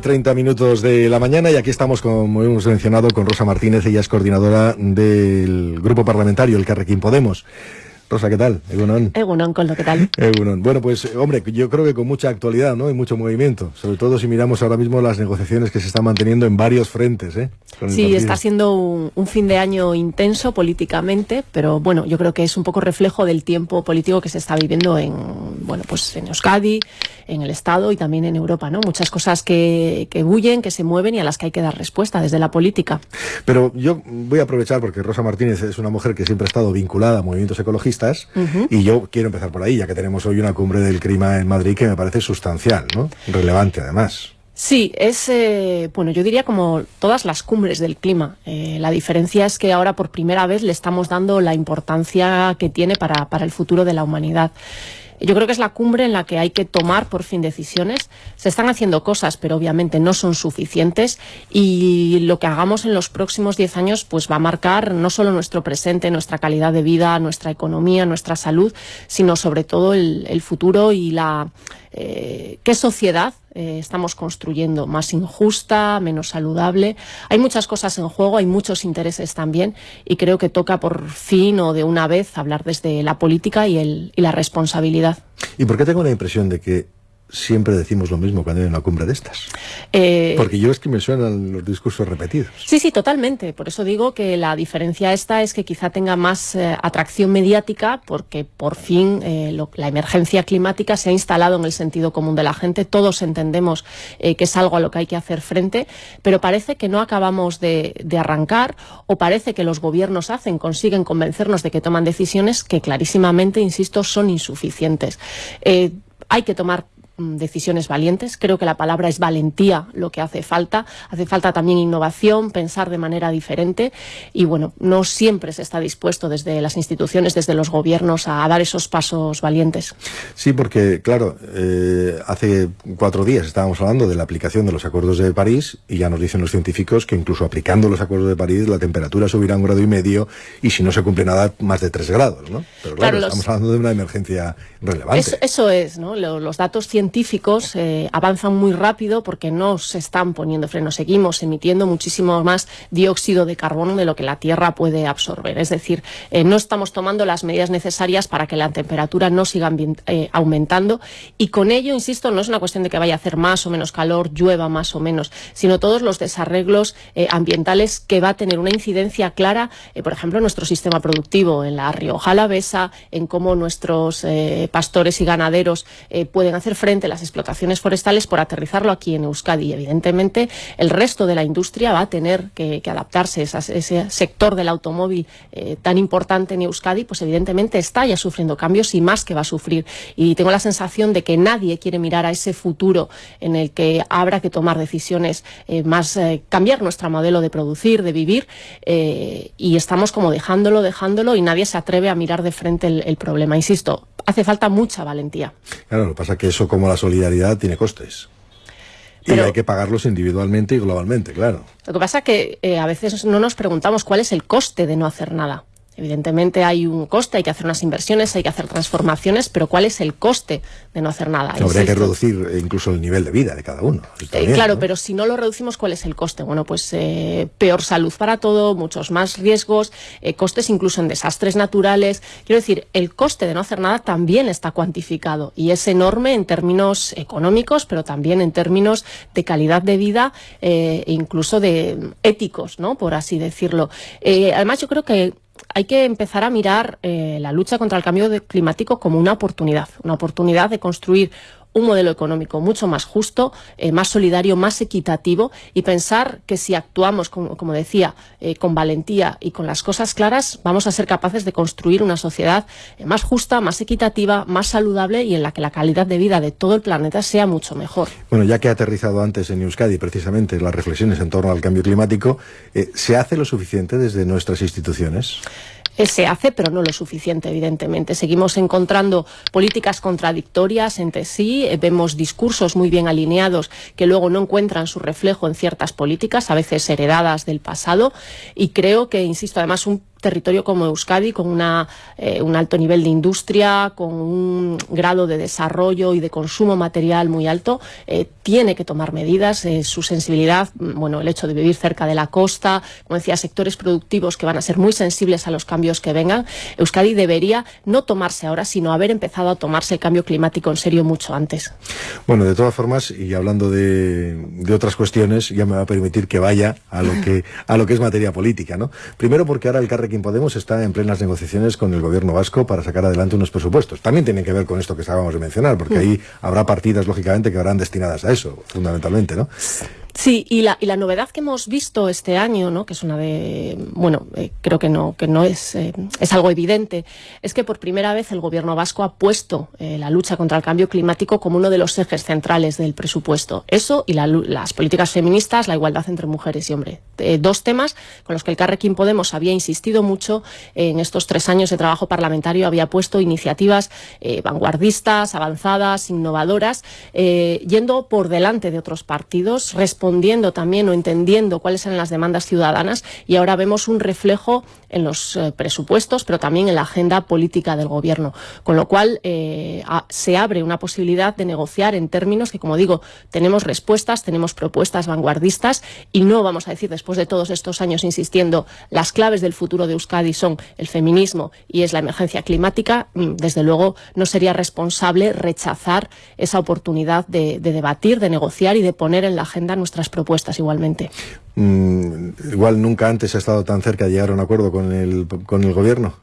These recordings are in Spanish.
30 minutos de la mañana y aquí estamos, como hemos mencionado, con Rosa Martínez, ella es coordinadora del grupo parlamentario, el Carrequín Podemos. Rosa, ¿qué tal? Egunon. Egunon, con lo que tal. Egunon. Bueno, pues, hombre, yo creo que con mucha actualidad, ¿no? Y mucho movimiento. Sobre todo si miramos ahora mismo las negociaciones que se están manteniendo en varios frentes, ¿eh? sí, está siendo un, fin de año intenso políticamente, pero bueno, yo creo que es un poco reflejo del tiempo político que se está viviendo en, bueno, pues en Euskadi, en el Estado y también en Europa, ¿no? Muchas cosas que, que bullen, que se mueven y a las que hay que dar respuesta desde la política. Pero yo voy a aprovechar porque Rosa Martínez es una mujer que siempre ha estado vinculada a movimientos ecologistas y yo quiero empezar por ahí, ya que tenemos hoy una cumbre del clima en Madrid que me parece sustancial, ¿no? Relevante además. Sí, es, eh, bueno, yo diría como todas las cumbres del clima. Eh, la diferencia es que ahora por primera vez le estamos dando la importancia que tiene para, para el futuro de la humanidad. Yo creo que es la cumbre en la que hay que tomar por fin decisiones. Se están haciendo cosas, pero obviamente no son suficientes y lo que hagamos en los próximos 10 años pues va a marcar no solo nuestro presente, nuestra calidad de vida, nuestra economía, nuestra salud, sino sobre todo el, futuro y la eh, qué sociedad eh, estamos construyendo, más injusta, menos saludable. Hay muchas cosas en juego, hay muchos intereses también y creo que toca por fin o de una vez hablar desde la política y, el, y la responsabilidad. ¿Y por qué tengo la impresión de que siempre decimos lo mismo cuando hay una cumbre de estas. Eh, Porque yo es que me suenan los discursos repetidos. Sí, sí, totalmente. Por eso digo que la diferencia esta es que quizá tenga más eh, atracción mediática porque por fin eh, la emergencia climática se ha instalado en el sentido común de la gente. Todos entendemos que es algo a lo que hay que hacer frente, pero parece que no acabamos de, de arrancar o parece que los gobiernos hacen, consiguen convencernos de que toman decisiones que clarísimamente, insisto, son insuficientes. hay que tomar decisiones valientes. Creo que la palabra es valentía lo que hace falta. Hace falta también innovación, pensar de manera diferente y bueno, no siempre se está dispuesto desde las instituciones, desde los gobiernos a dar esos pasos valientes. Sí, porque claro, eh, hace cuatro días estábamos hablando de la aplicación de los acuerdos de París y ya nos dicen los científicos que incluso aplicando los acuerdos de París la temperatura subirá un grado y medio y si no se cumple nada más de tres grados, ¿no? Pero claro, estamos hablando de una emergencia relevante. Eso, es, ¿no? Los datos científicos científicos eh, avanzan muy rápido porque no se están poniendo frenos. Seguimos emitiendo muchísimo más dióxido de carbono de lo que la Tierra puede absorber. Es decir, eh, no estamos tomando las medidas necesarias para que la temperatura no siga eh, aumentando y con ello, insisto, no es una cuestión de que vaya a hacer más o menos calor, llueva más o menos, sino todos los desarreglos ambientales que va a tener una incidencia clara, por ejemplo, en nuestro sistema productivo, en la Rioja Alavesa, en cómo nuestros pastores y ganaderos pueden hacer frente las explotaciones forestales por aterrizarlo aquí en Euskadi. evidentemente, el resto de la industria va a tener que, adaptarse. ese sector del automóvil eh, tan importante en Euskadi, pues evidentemente está ya sufriendo cambios y más que va a sufrir. Y tengo la sensación de que nadie quiere mirar a ese futuro en el que habrá que tomar decisiones eh, más, eh, cambiar nuestro modelo de producir, de vivir, y estamos como dejándolo, dejándolo, y nadie se atreve a mirar de frente el problema. Insisto, hace falta mucha valentía. Claro, lo pasa que eso como la solidaridad tiene costes. y hay que pagarlos individualmente y globalmente, claro. Lo que pasa es que eh, a veces no nos preguntamos cuál es el coste de no hacer nada. Evidentemente hay un coste, hay que hacer unas inversiones, hay que hacer transformaciones, pero ¿cuál es el coste de no hacer nada? habría que reducir eh, incluso el nivel de vida de cada uno. Eh, claro, pero si no lo reducimos, ¿cuál es el coste? Bueno, pues eh, peor salud para todo, muchos más riesgos, costes incluso en desastres naturales. Quiero decir, el coste de no hacer nada también está cuantificado y es enorme en términos económicos, pero también en términos de calidad de vida e incluso de éticos, ¿no? Por así decirlo. además, yo creo que hay que empezar a mirar eh, la lucha contra el cambio climático como una oportunidad, una oportunidad de construir un modelo económico mucho más justo, eh, más solidario, más equitativo y pensar que si actuamos, como, decía, eh, con valentía y con las cosas claras, vamos a ser capaces de construir una sociedad eh, más justa, más equitativa, más saludable y en la que la calidad de vida de todo el planeta sea mucho mejor. Bueno, ya que ha aterrizado antes en Euskadi precisamente las reflexiones en torno al cambio climático, ¿se hace lo suficiente desde nuestras instituciones? Se hace, pero no lo suficiente, evidentemente. Seguimos encontrando políticas contradictorias entre sí, eh, vemos discursos muy bien alineados que luego no encuentran su reflejo en ciertas políticas, a veces heredadas del pasado, y creo que, insisto, además un territorio como Euskadi, con una, eh, un alto nivel de industria, con un grado de desarrollo y de consumo material muy alto, eh, tiene que tomar medidas. Eh, su sensibilidad, mm, bueno, el hecho de vivir cerca de la costa, como decía, sectores productivos que van a ser muy sensibles a los cambios que vengan. Euskadi debería no tomarse ahora, sino haber empezado a tomarse el cambio climático en serio mucho antes. Bueno, de todas formas, y hablando de, de otras cuestiones, ya me va a permitir que vaya a lo que, a lo que es materia política, ¿no? Primero porque ahora el Carrequín Podemos está en plenas negociaciones con el gobierno vasco para sacar adelante unos presupuestos. También tiene que ver con esto que acabamos de mencionar, porque mm. ahí habrá partidas, lógicamente, que habrán destinadas a eso, fundamentalmente, ¿no? Sí, y la, y la novedad que hemos visto este año, ¿no? que es una de, bueno, eh, creo que no, que no es, eh, es algo evidente, es que por primera vez el gobierno vasco ha puesto eh, la lucha contra el cambio climático como uno de los ejes centrales del presupuesto. Eso y las políticas feministas, la igualdad entre mujeres y hombres. dos temas con los que el Carrequín Podemos había insistido mucho en estos tres años de trabajo parlamentario, había puesto iniciativas vanguardistas, avanzadas, innovadoras, yendo por delante de otros partidos, respondiendo también o entendiendo cuáles eran las demandas ciudadanas y ahora vemos un reflejo en los eh, presupuestos, pero también en la agenda política del Gobierno. Con lo cual eh, se abre una posibilidad de negociar en términos que, como digo, tenemos respuestas, tenemos propuestas vanguardistas y no vamos a decir, después de todos estos años insistiendo, las claves del futuro de Euskadi son el feminismo y es la emergencia climática. Mm, desde luego, no sería responsable rechazar esa oportunidad de, de debatir, de negociar y de poner en la agenda nuestras propuestas igualmente. Mm, igual nunca antes ha estado tan cerca de llegar a un acuerdo con el, con el gobierno.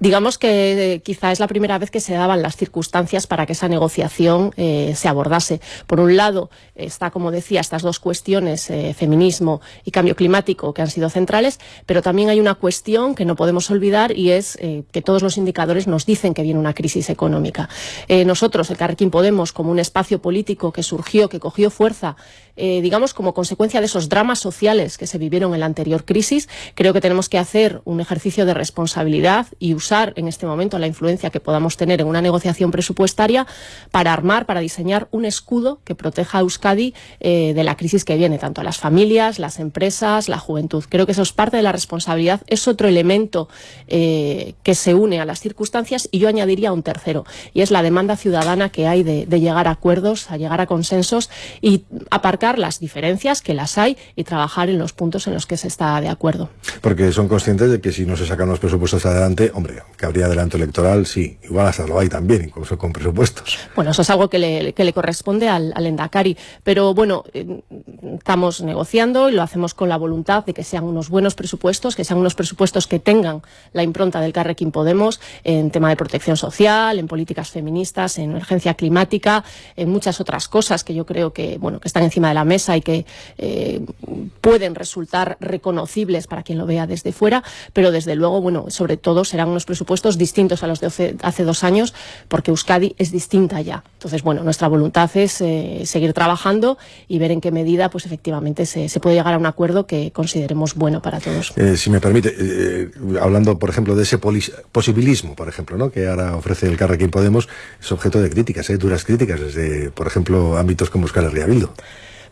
Digamos que eh, quizá es la primera vez que se daban las circunstancias para que esa negociación eh, se abordase. Por un lado, está, como decía, estas dos cuestiones, eh, feminismo y cambio climático, que han sido centrales, pero también hay una cuestión que no podemos olvidar y es que todos los indicadores nos dicen que viene una crisis económica. nosotros, el Carrequín Podemos, como un espacio político que surgió, que cogió fuerza, digamos, como consecuencia de esos dramas sociales que se vivieron en la anterior crisis, creo que tenemos que hacer un ejercicio de responsabilidad y usar en este momento la influencia que podamos tener en una negociación presupuestaria para armar, para diseñar un escudo que proteja a Euskadi eh, de la crisis que viene, tanto a las familias, las empresas, la juventud. Creo que eso es parte de la responsabilidad, es otro elemento eh, que se une a las circunstancias y yo añadiría un tercero, y es la demanda ciudadana que hay de, de llegar a acuerdos, a llegar a consensos y aparcar las diferencias que las hay y trabajar en los puntos en los que se está de acuerdo. Porque son conscientes de que si no se sacan los presupuestos adelante, hombre, que habría adelanto electoral, sí, igual hasta lo hay también, incluso con presupuestos. Bueno, eso es algo que le, que le corresponde al, al, Endacari, pero bueno, eh, estamos negociando y lo hacemos con la voluntad de que sean unos buenos presupuestos, que sean unos presupuestos que tengan la impronta del Carrequín Podemos en tema de protección social, en políticas feministas, en emergencia climática, en muchas otras cosas que yo creo que, bueno, que están encima de la mesa y que eh, pueden resultar reconocibles para quien lo vea desde fuera, pero desde luego, bueno, sobre todo serán unos presupuestos distintos a los de hace dos años, porque Euskadi es distinta ya. Entonces, bueno, nuestra voluntad es eh, seguir trabajando y ver en qué medida, pues efectivamente, se, puede llegar a un acuerdo que consideremos bueno para todos. Eh, si me permite, eh, hablando, por ejemplo, de ese posibilismo, por ejemplo, ¿no? que ahora ofrece el Carrequín Podemos, es objeto de críticas, duras críticas, desde, por ejemplo, ámbitos como Euskal Herria Bildu.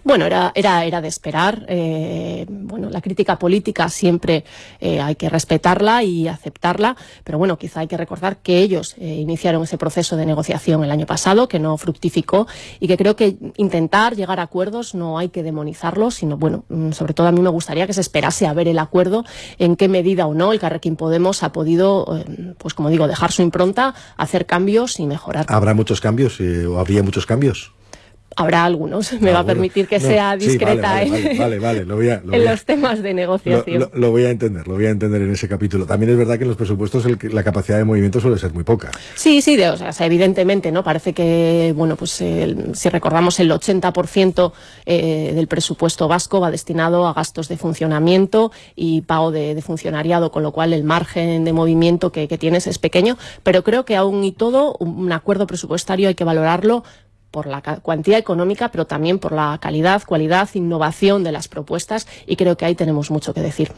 Bueno, era, era, era de esperar. Eh, bueno, la crítica política siempre eh, hay que respetarla y aceptarla, pero bueno, quizá hay que recordar que ellos eh, iniciaron ese proceso de negociación el año pasado, que no fructificó y que creo que intentar llegar a acuerdos no hay que demonizarlos, sino bueno, mm, sobre todo a mí me gustaría que se esperase a ver el acuerdo, en qué medida o no el Carrequín Podemos ha podido, pues como digo, dejar su impronta, hacer cambios y mejorar. ¿Habrá muchos cambios o habría muchos cambios? Habrá algunos. Me ah, va a permitir que sea discreta en los temas de negociación. Lo, voy a entender, lo voy a entender en ese capítulo. También es verdad que en los presupuestos la capacidad de movimiento suele ser muy poca. Sí, sí, o sea, evidentemente, ¿no? Parece que, bueno, pues si recordamos el 80% eh, del presupuesto vasco va destinado a gastos de funcionamiento y pago de, funcionariado, con lo cual el margen de movimiento que, que tienes es pequeño, pero creo que aún y todo un acuerdo presupuestario hay que valorarlo por la cuantía económica, pero también por la calidad, cualidad, innovación de las propuestas y creo que ahí tenemos mucho que decir.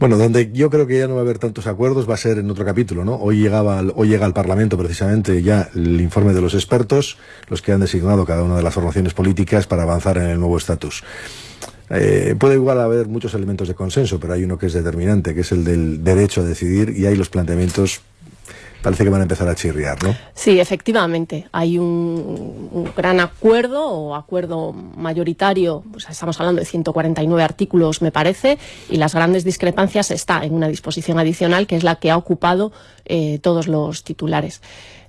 Bueno, donde yo creo que ya no va a haber tantos acuerdos va a ser en otro capítulo, ¿no? Hoy llegaba hoy llega al Parlamento precisamente ya el informe de los expertos, los que han designado cada una de las formaciones políticas para avanzar en el nuevo estatus. Eh, puede igual haber muchos elementos de consenso, pero hay uno que es determinante, que es el del derecho a decidir, y hay los planteamientos parece que van a empezar a chirriar, ¿no? Sí, efectivamente. Hay un, gran acuerdo o acuerdo mayoritario, estamos hablando de 149 artículos, me parece, y las grandes discrepancias está en una disposición adicional que es la que ha ocupado eh, todos los titulares.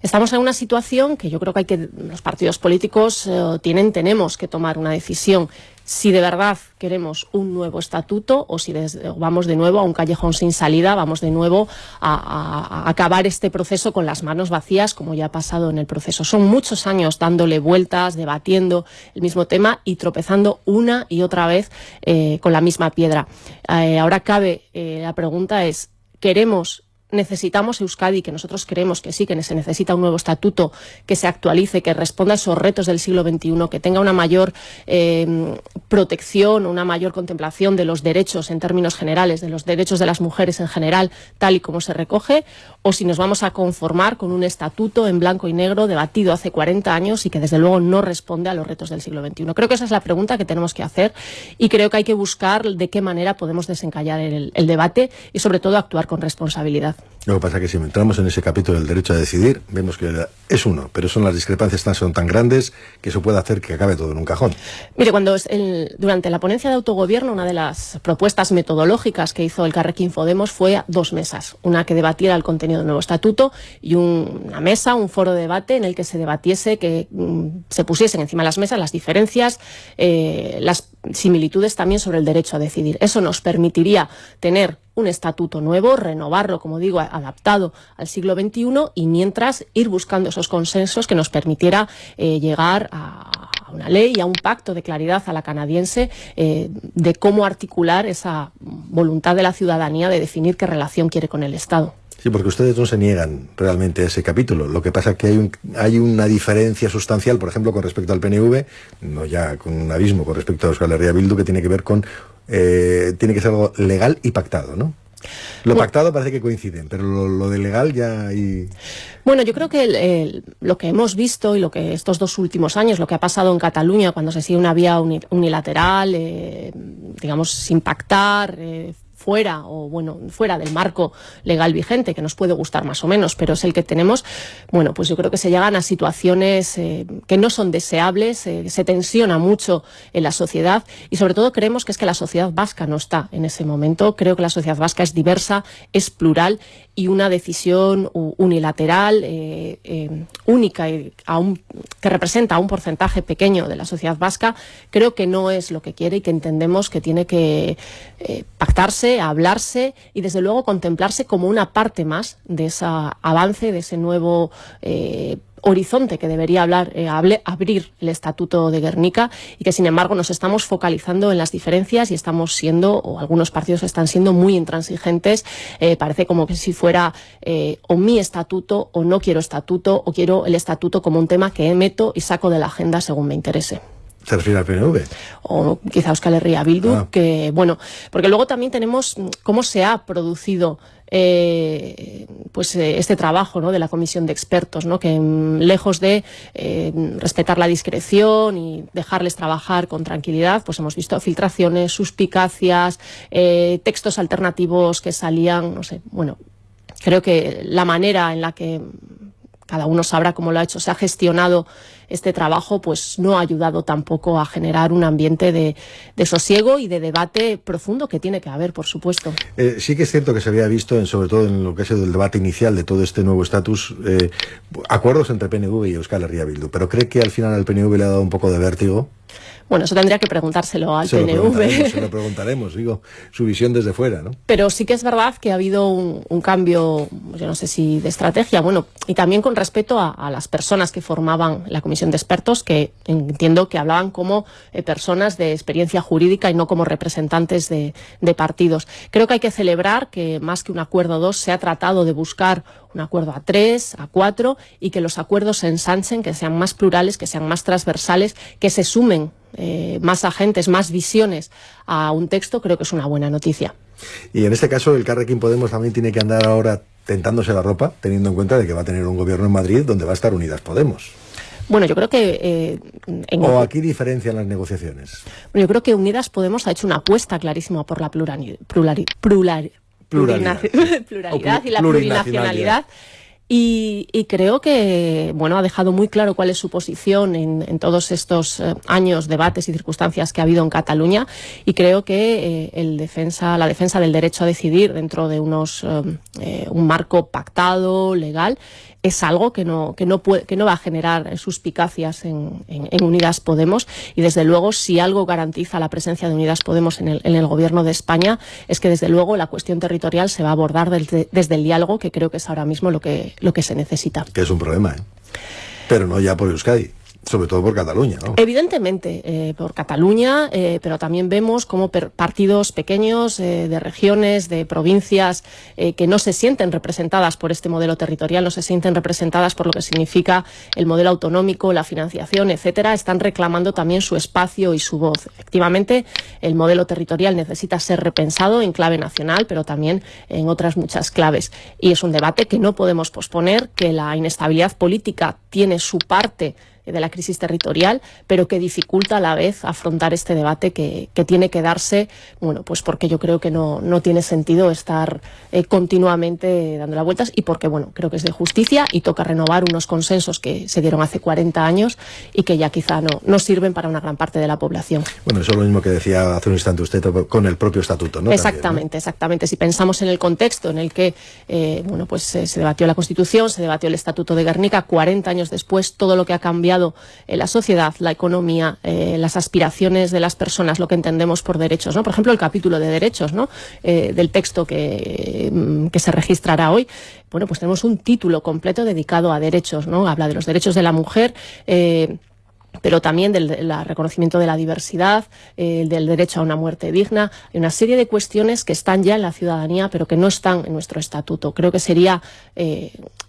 Estamos en una situación que yo creo que hay que los partidos políticos eh, tienen tenemos que tomar una decisión si de verdad queremos un nuevo estatuto o si vamos de nuevo a un callejón sin salida, vamos de nuevo a, acabar este proceso con las manos vacías, como ya ha pasado en el proceso. Son muchos años dándole vueltas, debatiendo el mismo tema y tropezando una y otra vez eh, con la misma piedra. Eh, ahora cabe, eh, la pregunta es, ¿queremos necesitamos Euskadi, que nosotros creemos que sí, que se necesita un nuevo estatuto que se actualice, que responda a esos retos del siglo XXI, que tenga una mayor eh, protección, una mayor contemplación de los derechos en términos generales, de los derechos de las mujeres en general, tal y como se recoge, o si nos vamos a conformar con un estatuto en blanco y negro debatido hace 40 años y que desde luego no responde a los retos del siglo XXI. Creo que esa es la pregunta que tenemos que hacer y creo que hay que buscar de qué manera podemos desencallar el debate y sobre todo actuar con responsabilidad. Lo que pasa es que si entramos en ese capítulo del derecho a decidir, vemos que es uno, pero son las discrepancias tan, son tan grandes que eso puede hacer que acabe todo en un cajón. Mire, cuando durante la ponencia de autogobierno, una de las propuestas metodológicas que hizo el Carrequín Podemos fue dos mesas. Una que debatiera el contenido del nuevo estatuto y una mesa, un foro de debate en el que se debatiese, que mm, se pusiesen encima de las mesas las diferencias, eh, las similitudes también sobre el derecho a decidir. Eso nos permitiría tener un estatuto nuevo, renovarlo, como digo, adaptado al siglo XXI y mientras ir buscando esos consensos que nos permitiera eh, llegar a, una ley y a un pacto de claridad a la canadiense eh, de cómo articular esa voluntad de la ciudadanía de definir qué relación quiere con el Estado. Sí, porque ustedes no se niegan realmente a ese capítulo. Lo que pasa es que hay, un, hay una diferencia sustancial, por ejemplo, con respecto al PNV, no ya con un abismo con respecto a Euskal Herria Bildu, que tiene que ver con eh, tiene que ser algo legal y pactado, ¿no? Lo pactado parece que coinciden, pero lo, de legal ya hay... Bueno, yo creo que lo que hemos visto y lo que estos dos últimos años, lo que ha pasado en Cataluña cuando se sigue una vía unilateral, eh, digamos, sin pactar, eh, fuera o bueno fuera del marco legal vigente que nos puede gustar más o menos pero es el que tenemos bueno pues yo creo que se llegan a situaciones eh, que no son deseables eh, se tensiona mucho en la sociedad y sobre todo creemos que es que la sociedad vasca no está en ese momento. Creo que la sociedad vasca es diversa es plural y una decisión unilateral eh, única y que representa a un porcentaje pequeño de la sociedad vasca creo que no es lo que quiere y que entendemos que tiene que pactarse hablarse y desde luego contemplarse como una parte más de ese avance, de ese nuevo eh, horizonte que debería hablar, eh, abrir el Estatuto de Guernica y que sin embargo nos estamos focalizando en las diferencias y estamos siendo, o algunos partidos están siendo muy intransigentes, eh, parece como que si fuera o mi estatuto o no quiero estatuto o quiero el estatuto como un tema que meto y saco de la agenda según me interese. ¿Se refiere al PNV? O quizá Euskal Herria Bildu, ah. que bueno, porque luego también tenemos cómo se ha producido eh, pues eh, este trabajo ¿no? de la comisión de expertos, ¿no? que mm, lejos de eh, respetar la discreción y dejarles trabajar con tranquilidad, pues hemos visto filtraciones, suspicacias, textos alternativos que salían, no sé, bueno, creo que la manera en la que cada uno sabrá cómo lo ha hecho, se ha gestionado este trabajo, pues no ha ayudado tampoco a generar un ambiente de, sosiego y de debate profundo que tiene que haber, por supuesto. Eh, sí que es cierto que se había visto, en, sobre todo en lo que ha sido el debate inicial de todo este nuevo estatus, eh, acuerdos entre PNV y Euskal Herria Bildu, pero ¿cree que al final al PNV le ha dado un poco de vértigo? Bueno, eso tendría que preguntárselo al PNV. se lo preguntaremos, digo, su visión desde fuera, ¿no? Pero sí que es verdad que ha habido un, cambio, yo no sé si de estrategia, bueno, y también con respecto a, las personas que formaban la comisión de expertos, que entiendo que hablaban como eh, personas de experiencia jurídica y no como representantes de, partidos. Creo que hay que celebrar que más que un acuerdo dos se ha tratado de buscar un acuerdo a tres, a cuatro, y que los acuerdos se ensanchen, que sean más plurales, que sean más transversales, que se sumen eh, más agentes, más visiones a un texto, creo que es una buena noticia. Y en este caso, el Carrequín Podemos también tiene que andar ahora tentándose la ropa, teniendo en cuenta de que va a tener un gobierno en Madrid donde va a estar Unidas Podemos. Bueno, yo creo que... Eh, ¿O aquí diferencian las negociaciones? Bueno, yo creo que Unidas Podemos ha hecho una apuesta clarísima por la pluralidad, pluralidad, pluralidad y la plurinacionalidad. Y, creo que bueno ha dejado muy claro cuál es su posición en, todos estos eh, años, debates y circunstancias que ha habido en Cataluña. Y creo que eh, el defensa, la defensa del derecho a decidir dentro de unos eh, un marco pactado, legal, es algo que no, que no, puede, que no va a generar suspicacias en, en, Unidas Podemos y desde luego si algo garantiza la presencia de Unidas Podemos en el, en el gobierno de España es que desde luego la cuestión territorial se va a abordar desde, desde el diálogo que creo que es ahora mismo lo que, lo que se necesita. Que es un problema, ¿eh? pero no ya por Euskadi. Sobre todo por Cataluña, ¿no? Evidentemente, eh, por Cataluña, eh, pero también vemos como partidos pequeños eh, de regiones, de provincias, que no se sienten representadas por este modelo territorial, no se sienten representadas por lo que significa el modelo autonómico, la financiación, etcétera, están reclamando también su espacio y su voz. Efectivamente, el modelo territorial necesita ser repensado en clave nacional, pero también en otras muchas claves. Y es un debate que no podemos posponer, que la inestabilidad política tiene su parte de la crisis territorial, pero que dificulta a la vez afrontar este debate que, tiene que darse, bueno, pues porque yo creo que no, no tiene sentido estar eh, continuamente dando las vueltas y porque, bueno, creo que es de justicia y toca renovar unos consensos que se dieron hace 40 años y que ya quizá no, no sirven para una gran parte de la población. Bueno, eso es lo mismo que decía hace un instante usted con el propio estatuto, ¿no? Exactamente, exactamente. Si pensamos en el contexto en el que, eh, bueno, pues eh, se debatió la Constitución, se debatió el Estatuto de Guernica, 40 años después, todo lo que ha cambiado en la sociedad, la economía, eh, las aspiraciones de las personas, lo que entendemos por derechos. ¿no? Por ejemplo, el capítulo de derechos ¿no? Eh, del texto que, mm, que se registrará hoy. Bueno, pues tenemos un título completo dedicado a derechos, ¿no? Habla de los derechos de la mujer. Eh, pero también del, reconocimiento de la diversidad, del derecho a una muerte digna. Hay una serie de cuestiones que están ya en la ciudadanía, pero que no están en nuestro estatuto. Creo que sería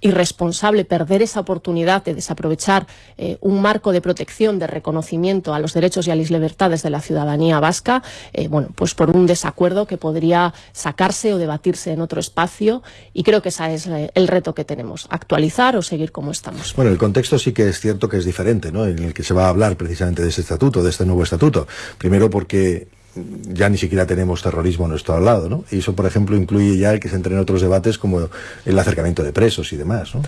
irresponsable perder esa oportunidad de desaprovechar eh, un marco de protección, de reconocimiento a los derechos y a las libertades de la ciudadanía vasca, bueno, pues por un desacuerdo que podría sacarse o debatirse en otro espacio. Y creo que ese es el reto que tenemos, actualizar o seguir como estamos. Bueno, el contexto sí que es cierto que es diferente, ¿no? En el que se va a hablar precisamente de ese estatuto, de este nuevo estatuto. Primero porque ya ni siquiera tenemos terrorismo a nuestro lado, ¿no? Y eso, por ejemplo, incluye ya el que se entre en otros debates como el acercamiento de presos y demás, ¿no?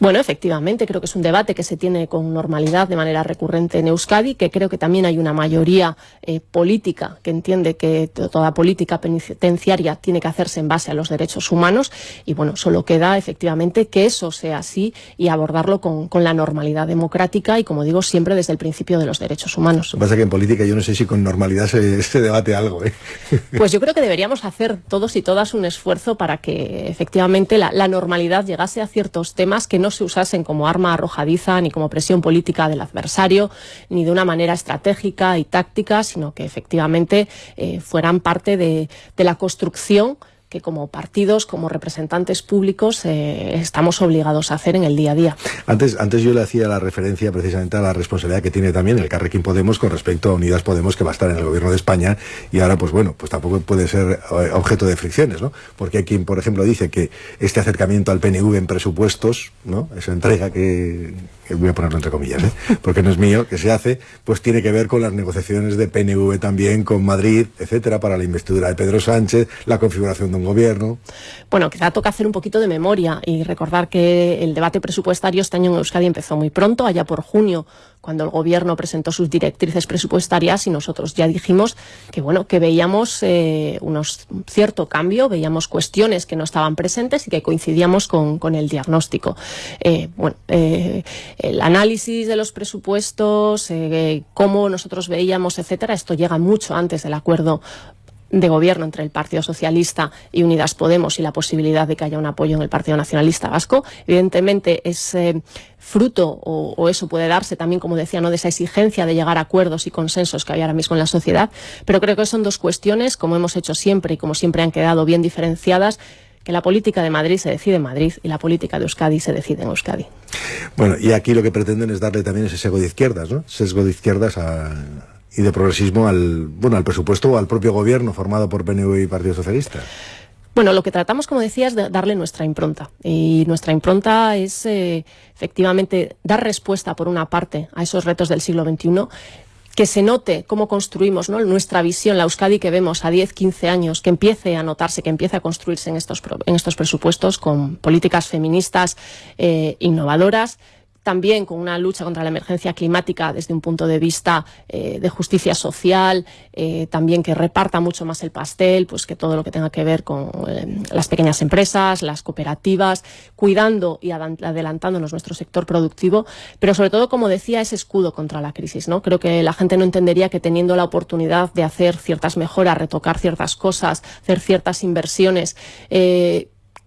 Bueno, efectivamente, creo que es un debate que se tiene con normalidad de manera recurrente en Euskadi, que creo que también hay una mayoría eh, política que entiende que toda política penitenciaria tiene que hacerse en base a los derechos humanos y bueno, solo queda efectivamente que eso sea así y abordarlo con, la normalidad democrática y como digo, siempre desde el principio de los derechos humanos. Lo que pasa que en política yo no sé si con normalidad se, debate algo. ¿eh? Pues yo creo que deberíamos hacer todos y todas un esfuerzo para que efectivamente la, la normalidad llegase a ciertos temas que no se usasen como arma arrojadiza ni como presión política del adversario, ni de una manera estratégica y táctica, sino que efectivamente eh, fueran parte de, de la construcción que como partidos, como representantes públicos, eh, estamos obligados a hacer en el día a día. Antes, antes yo le hacía la referencia precisamente a la responsabilidad que tiene también el Carrequín Podemos con respecto a Unidas Podemos, que va a estar en el gobierno de España, y ahora, pues bueno, pues tampoco puede ser eh, objeto de fricciones, ¿no? Porque hay quien, por ejemplo, dice que este acercamiento al PNV en presupuestos, ¿no? Esa entrega que, voy a ponerlo entre comillas, ¿eh? porque no es mío, que se hace, pues tiene que ver con las negociaciones de PNV también con Madrid, etcétera, para la investidura de Pedro Sánchez, la configuración de un gobierno. Bueno, quizá toca hacer un poquito de memoria y recordar que el debate presupuestario este año en Euskadi empezó muy pronto, allá por junio, cuando el gobierno presentó sus directrices presupuestarias y nosotros ya dijimos que bueno que veíamos eh, unos cierto cambio, veíamos cuestiones que no estaban presentes y que coincidíamos con, con el diagnóstico. Eh, bueno, eh, el análisis de los presupuestos, cómo nosotros veíamos, etcétera, esto llega mucho antes del acuerdo de gobierno entre el Partido Socialista y Unidas Podemos y la posibilidad de que haya un apoyo en el Partido Nacionalista Vasco. Evidentemente es fruto o, eso puede darse también, como decía, no de esa exigencia de llegar a acuerdos y consensos que hay ahora mismo en la sociedad, pero creo que son dos cuestiones, como hemos hecho siempre y como siempre han quedado bien diferenciadas, que la política de Madrid se decide en Madrid y la política de Euskadi se decide en Euskadi. Bueno, y aquí lo que pretenden es darle también ese sesgo de izquierdas, ¿no? Sesgo de izquierdas a y de progresismo al, bueno, al presupuesto o al propio gobierno formado por PNV y Partido Socialista. Bueno, lo que tratamos, como decía, es de darle nuestra impronta. Y nuestra impronta es eh, efectivamente dar respuesta, por una parte, a esos retos del siglo XXI, que se note cómo construimos nuestra visión, la Euskadi que vemos a 10, 15 años, que empiece a notarse, que empiece a construirse en estos, en estos presupuestos con políticas feministas eh, innovadoras, también con una lucha contra la emergencia climática desde un punto de vista eh, de justicia social, eh, también que reparta mucho más el pastel, pues que todo lo que tenga que ver con eh, las pequeñas empresas, las cooperativas, cuidando y adelantándonos nuestro sector productivo, pero sobre todo, como decía, ese escudo contra la crisis. ¿no? Creo que la gente no entendería que teniendo la oportunidad de hacer ciertas mejoras, retocar ciertas cosas, hacer ciertas inversiones,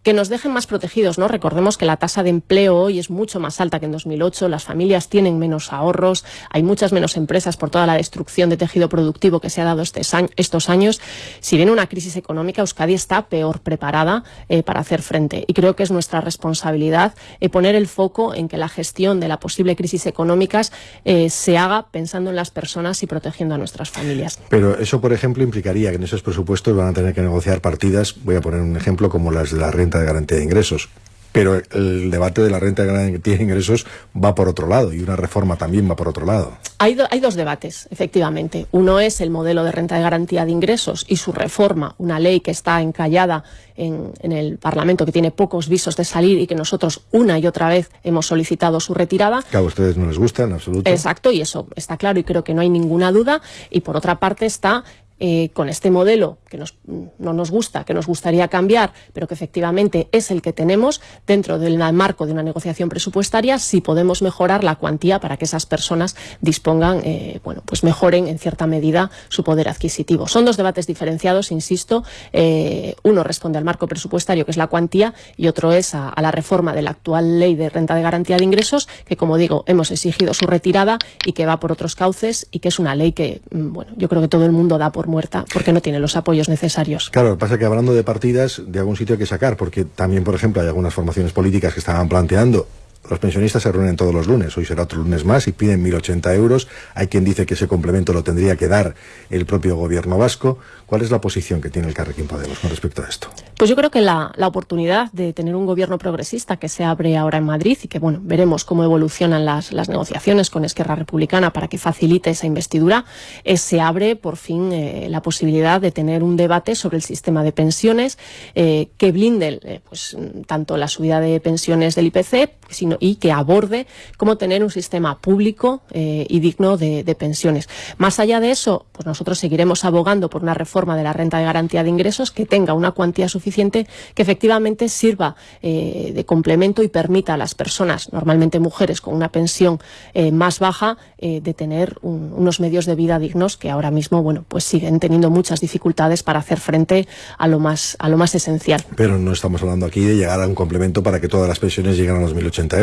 que nos dejen más protegidos, ¿no? Recordemos que la tasa de empleo hoy es mucho más alta que en 2008, las familias tienen menos ahorros, hay muchas menos empresas por toda la destrucción de tejido productivo que se ha dado este estos años. Si viene una crisis económica, Euskadi está peor preparada eh, para hacer frente. Y creo que es nuestra responsabilidad eh, poner el foco en que la gestión de la posible crisis económica eh, se haga pensando en las personas y protegiendo a nuestras familias. Pero eso, por ejemplo, implicaría que en esos presupuestos van a tener que negociar partidas, voy a poner un ejemplo como las de la renta de garantía de ingresos. Pero el debate de la renta de garantía de ingresos va por otro lado y una reforma también va por otro lado. Hay, hay dos debates, efectivamente. Uno es el modelo de renta de garantía de ingresos y su reforma, una ley que está encallada en, en, el Parlamento, que tiene pocos visos de salir y que nosotros una y otra vez hemos solicitado su retirada. Que a ustedes no les gusta en absoluto. Exacto, y eso está claro y creo que no hay ninguna duda. Y por otra parte está eh, con este modelo que no nos gusta, que nos gustaría cambiar, pero que efectivamente es el que tenemos dentro del marco de una negociación presupuestaria, si podemos mejorar la cuantía para que esas personas dispongan, eh, bueno, pues mejoren en cierta medida su poder adquisitivo. Son dos debates diferenciados, insisto. Eh, uno responde al marco presupuestario, que es la cuantía, y otro es a, a la reforma de la actual ley de renta de garantía de ingresos, que como digo, hemos exigido su retirada y que va por otros cauces y que es una ley que, mm, bueno, yo creo que todo el mundo da por muerta porque no tiene los apoyos necesarios. Claro, pasa que hablando de partidas, de algún sitio hay que sacar, porque también, por ejemplo, hay algunas formaciones políticas que estaban planteando los pensionistas se reúnen todos los lunes, hoy será otro lunes más y piden 1.080 euros. Hay quien dice que ese complemento lo tendría que dar el propio gobierno vasco. ¿Cuál es la posición que tiene el Carrequín Podemos con respecto a esto? Pues yo creo que la, la, oportunidad de tener un gobierno progresista que se abre ahora en Madrid y que, bueno, veremos cómo evolucionan las, las negociaciones con Esquerra Republicana para que facilite esa investidura, es, se abre por fin eh, la posibilidad de tener un debate sobre el sistema de pensiones eh, que blinde eh, pues, tanto la subida de pensiones del IPC, sino y que aborde cómo tener un sistema público eh, y digno de, pensiones. Más allá de eso, pues nosotros seguiremos abogando por una reforma de la renta de garantía de ingresos que tenga una cuantía suficiente que efectivamente sirva eh, de complemento y permita a las personas, normalmente mujeres con una pensión eh, más baja, de tener un, unos medios de vida dignos que ahora mismo, bueno, pues siguen teniendo muchas dificultades para hacer frente a lo más, a lo más esencial. Pero no estamos hablando aquí de llegar a un complemento para que todas las pensiones lleguen a los 1.080 euros.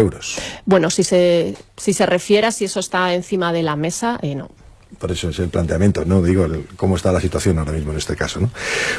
Bueno, si se, si se refiere a si eso está encima de la mesa, eh, no por eso es el planteamiento, ¿no? Digo, el, cómo está la situación ahora mismo en este caso, ¿no?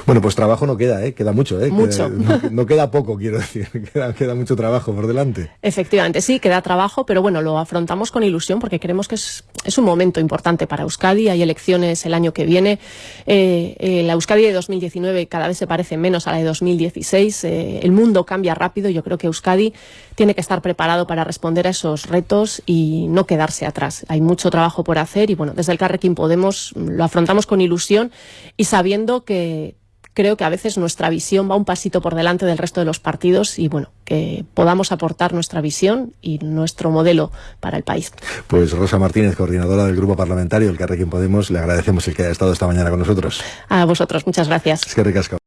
Bueno, pues trabajo no queda, ¿eh? Queda mucho, ¿eh? Mucho. Queda, no, no, queda poco, quiero decir. Queda, queda, mucho trabajo por delante. Efectivamente, sí, queda trabajo, pero bueno, lo afrontamos con ilusión porque creemos que es, es un momento importante para Euskadi. Hay elecciones el año que viene. Eh, eh, la Euskadi de 2019 cada vez se parece menos a la de 2016. Eh, el mundo cambia rápido. Yo creo que Euskadi tiene que estar preparado para responder a esos retos y no quedarse atrás. Hay mucho trabajo por hacer y bueno, desde el Carrequín Podemos lo afrontamos con ilusión y sabiendo que creo que a veces nuestra visión va un pasito por delante del resto de los partidos y bueno, que podamos aportar nuestra visión y nuestro modelo para el país. Pues Rosa Martínez, coordinadora del Grupo Parlamentario, el Carrequín Podemos, le agradecemos el que haya estado esta mañana con nosotros. A vosotros, muchas gracias. Es que ricasco.